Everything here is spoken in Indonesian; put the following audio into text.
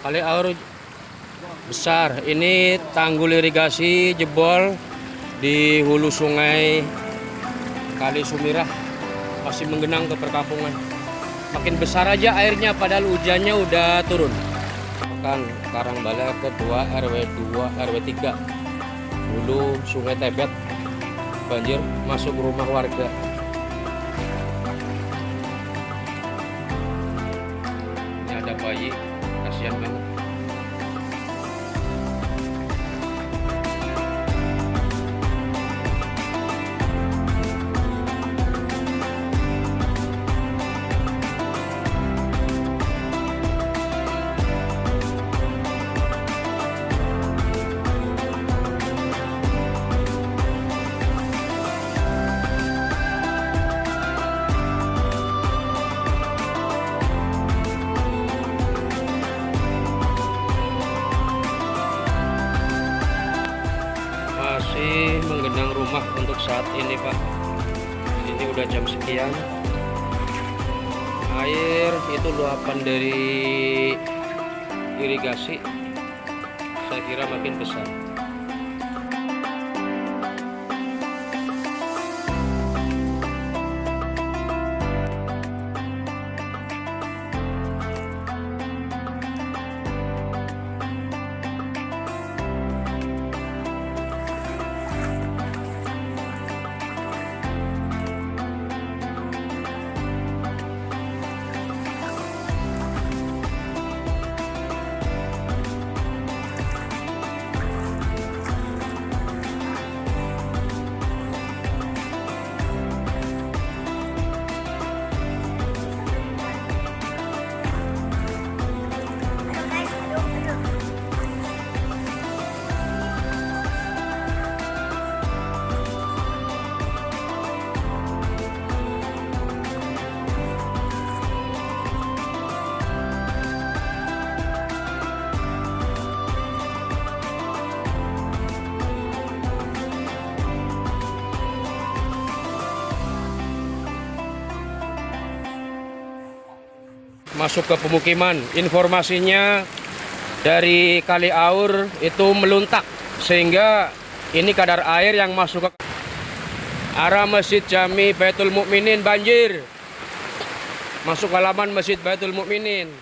Kali aur besar. Ini tanggul irigasi jebol di hulu sungai Kali Sumirah masih menggenang ke perkampungan. Makin besar aja airnya padahal hujannya udah turun. Kan Karangbalak kedua RW 2 RW 3 hulu Sungai Tebet banjir masuk rumah warga. Ada bayi, kasihan banget. Rumah untuk saat ini Pak. Ini udah jam sekian. Air itu luapan dari irigasi saya kira makin besar masuk ke pemukiman. Informasinya dari Kali Aur itu meluntak sehingga ini kadar air yang masuk ke arah Masjid Jami Baitul Mukminin banjir. Masuk halaman Masjid Baitul Mukminin.